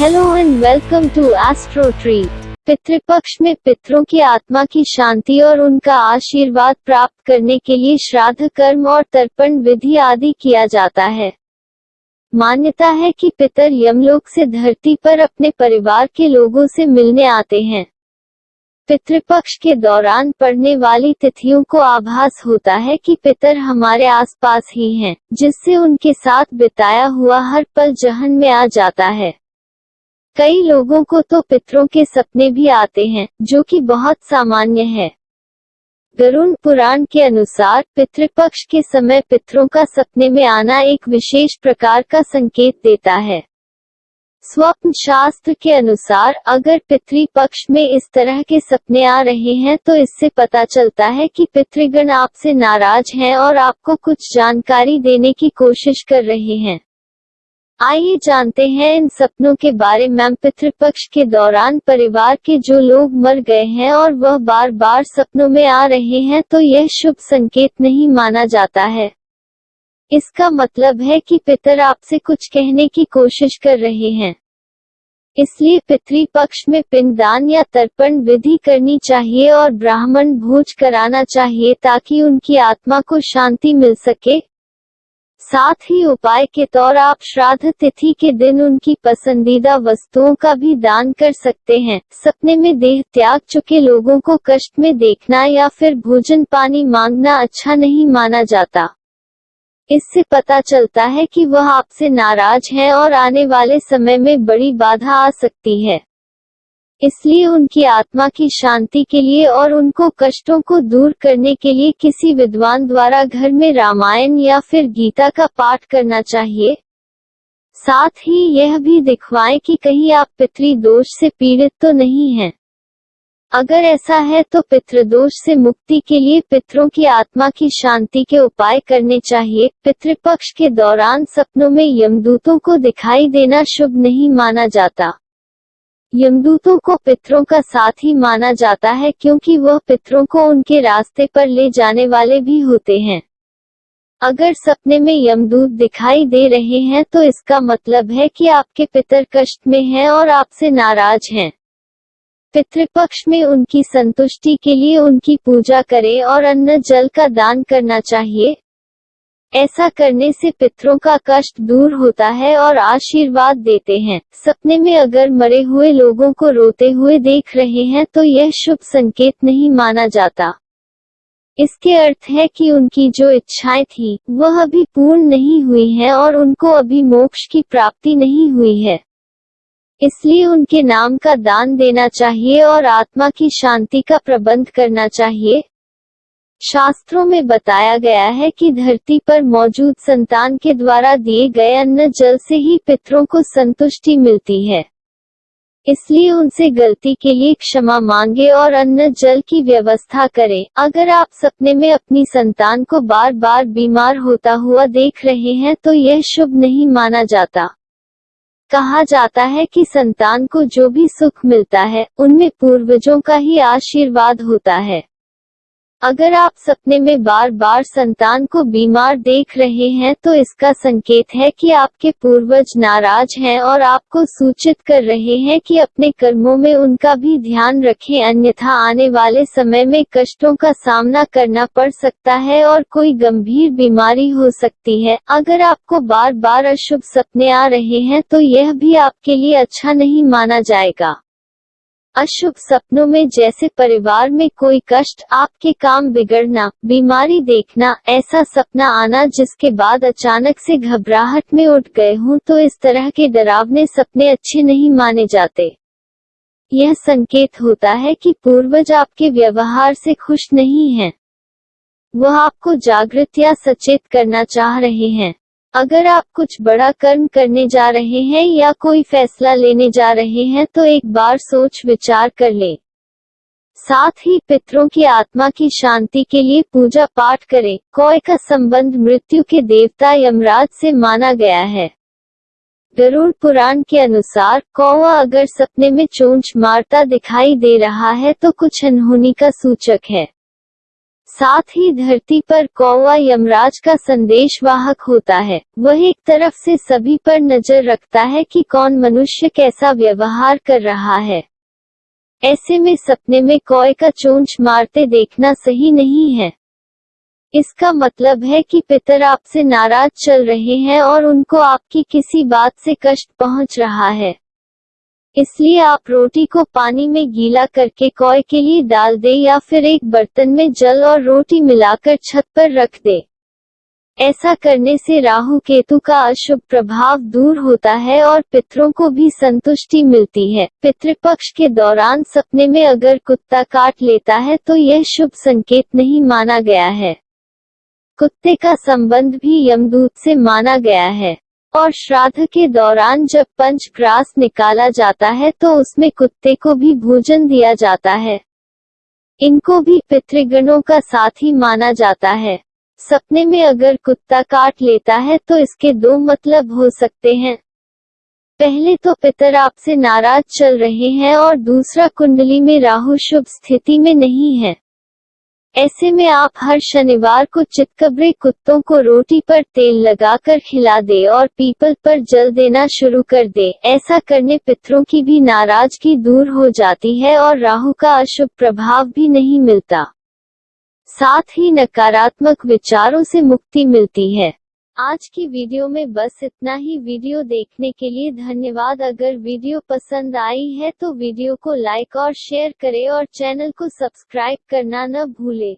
Hello and welcome to Astro tree Pitrupaksha में पितरों की आत्मा की शांति और उनका आशीर्वाद प्राप्त करने के लिए श्राद्ध कर्म और तर्पण विधि आदि किया जाता है। मान्यता है कि पितर यमलोक से धरती पर अपने परिवार के लोगों से मिलने आते हैं। पितृपक्ष के दौरान पड़ने वाली तिथियों को आभास होता है कि पितर हमारे आसपास ही हैं, जिससे उनके साथ बिताया हुआ हर पल जहन में आ जाता है। कई लोगों को तो पितरों के सपने भी आते हैं, जो कि बहुत सामान्य है। गरुण पुराण के अनुसार, पितृपक्ष के समय पितरों का सपने में आना एक विशेष प्रकार का संकेत देता है। स्वप्न शास्त्र के अनुसार, अगर पितृ पक्ष में इस तरह के सपने आ रहे हैं तो इससे पता चलता है कि पितृगण आपसे नाराज़ हैं और आपको कुछ जानकारी देने की कोशिश कर रहे हैं। आइए जानते हैं इन सपनों के बारे में पितृपक्ष के दौरान परिवार के जो लोग मर गए हैं और वह बार बार सपनों में आ रहे हैं तो यह शुभ संकेत नहीं माना जाता है। इसका मतलब है कि पितर आपसे कुछ कहने की कोशिश कर रहे हैं। इसलिए पितृपक्ष में पिंडदान या तर्पण विधि करनी चाहिए और ब्राह्मण भोज कराना चाहिए ताकि उनकी आत्मा को शांति मिल सके। साथ ही उपाय के तौर आप श्राद्ध तिथि के दिन उनकी पसंदीदा वस्तुओं का भी दान कर सकते हैं। सपने में देह त्याग चुके लोगों को कष्ट में देखना या फिर भोजन पानी मांगना अच्छा नहीं माना जाता। इससे पता चलता है कि वह आपसे नाराज़ है और आने वाले समय में बड़ी बाधा आ सकती है। इसलिए उनकी आत्मा की शांति के लिए और उनको कष्टों को दूर करने के लिए किसी विद्वान द्वारा घर में रामायण या फिर गीता का पाठ करना चाहिए। साथ ही यह भी दिखवाएँ कि कहीं आप पितृ दोष से पीड़ित तो नहीं हैं। अगर ऐसा है तो पितृदोष से मुक्ति के लिए पितरों की आत्मा की शांति के उपाय करने चाहिए। पितृपक्ष के दौरान सपनों में यमदूतों को दिखाई देना शुभ नहीं माना जाता। यमदूतों को पितरों का साथ ही माना जाता है क्योंकि वह पितरों को उनके रास्ते पर ले जाने वाले भी होते हैं। अगर सपने में यमदूत दिखाई दे रहे हैं तो इसका मतलब है कि आपके पितर कष्ट में हैं और आपसे नाराज़ हैं। पितृपक्ष में उनकी संतुष्टि के लिए उनकी पूजा करें और अन्न जल का दान करना चाहिए। ऐसा करने से पितरों का कष्ट दूर होता है और आशीर्वाद देते हैं। सपने में अगर मरे हुए लोगों को रोते हुए देख रहे हैं तो यह शुभ संकेत नहीं माना जाता। इसके अर्थ है कि उनकी जो इच्छाएँ थी, वह अभी पूर्ण नहीं हुई हैं और उनको अभी मोक्ष की प्राप्ति नहीं हुई है। इसलिए उनके नाम का दान देना चाहिए और आत्मा की शांति का प्रबंध करना चाहिए। शास्त्रों में बताया गया है कि धरती पर मौजूद संतान के द्वारा दिए गए अन्न जल से ही पितरों को संतुष्टि मिलती है। इसलिए उनसे गलती के लिए क्षमा मांगे और अन्न जल की व्यवस्था करें। अगर आप सपने में अपनी संतान को बार बार बीमार होता हुआ देख रहे हैं तो यह शुभ नहीं माना जाता। कहा जाता है कि संतान को जो भी सुख मिलता है, उनमें पूर्वजों का ही आशीर्वाद होता है। अगर आप सपने में बार बार संतान को बीमार देख रहे हैं तो इसका संकेत है कि आपके पूर्वज नाराज़ हैं और आपको सूचित कर रहे हैं कि अपने कर्मों में उनका भी ध्यान रखें, अन्यथा आने वाले समय में कष्टों का सामना करना पड़ सकता है और कोई गंभीर बीमारी हो सकती है। अगर आपको बार बार अशुभ सपने आ रहे हैं तो यह भी आपके लिए अच्छा नहीं माना जाएगा। अशुभ सपनों में जैसे परिवार में कोई कष्ट आपके काम बिगड़ना, बीमारी देखना, ऐसा सपना आना जिसके बाद अचानक से घबराहट में उठ गए हूँ तो इस तरह के डरावने सपने अच्छे नहीं माने जाते यह संकेत होता है कि पूर्वज आपके व्यवहार से खुश नहीं हैं। वह आपको जागृत या सचेत करना चाह रहे हैं अगर आप कुछ बड़ा कर्म करने जा रहे हैं या कोई फैसला लेने जा रहे हैं तो एक बार सोच विचार कर ले। साथ ही पितरों की आत्मा की शांति के लिए पूजा पाठ करें। कोय का संबंध मृत्यु के देवता यमराज से माना गया है। गरुड़ पुराण के अनुसार कौवा अगर सपने में चोंच मारता दिखाई दे रहा है तो कुछ अनहोनी का सूचक है। साथ ही धरती पर कौवा यमराज का संदेशवाहक होता है। वह एक तरफ़ से सभी पर नज़र रखता है कि कौन मनुष्य कैसा व्यवहार कर रहा है। ऐसे में सपने में कौए का चोंच मारते देखना सही नहीं है। इसका मतलब है कि पितर आपसे नाराज़ चल रहे हैं और उनको आपकी किसी बात से कष्ट पहुँच रहा है। इसलिए आप रोटी को पानी में गीला करके कौए के लिए डाल दे या फिर एक बर्तन में जल और रोटी मिलाकर छत पर रख दे। ऐसा करने से राहु केतु का अशुभ प्रभाव दूर होता है और पितरों को भी संतुष्टि मिलती है। पितृपक्ष के दौरान सपने में अगर कुत्ता काट लेता है तो यह शुभ संकेत नहीं माना गया है। कुत्ते का संबंध भी यमदूत से माना गया है। और श्राद्ध के दौरान जब पंच ग्रास निकाला जाता है तो उसमें कुत्ते को भी भोजन दिया जाता है। इनको भी पितृगणों का साथी माना जाता है। सपने में अगर कुत्ता काट लेता है तो इसके दो मतलब हो सकते हैं। पहले तो पितर आपसे नाराज़ चल रहे हैं और दूसरा कुंडली में राहु शुभ स्थिति में नहीं है। ऐसे में आप हर शनिवार को चितकबरे कुत्तों को रोटी पर तेल लगाकर खिला दे और पीपल पर जल देना शुरू कर दे। ऐसा करने पितरों की भी नाराज़गी दूर हो जाती है और राहु का अशुभ प्रभाव भी नहीं मिलता। साथ ही नकारात्मक विचारों से मुक्ति मिलती है। आज की वीडियो में बस इतना ही। वीडियो देखने के लिए धन्यवाद। अगर वीडियो पसंद आई है तो वीडियो को लाइक और शेयर करें और चैनल को सब्सक्राइब करना न भूले।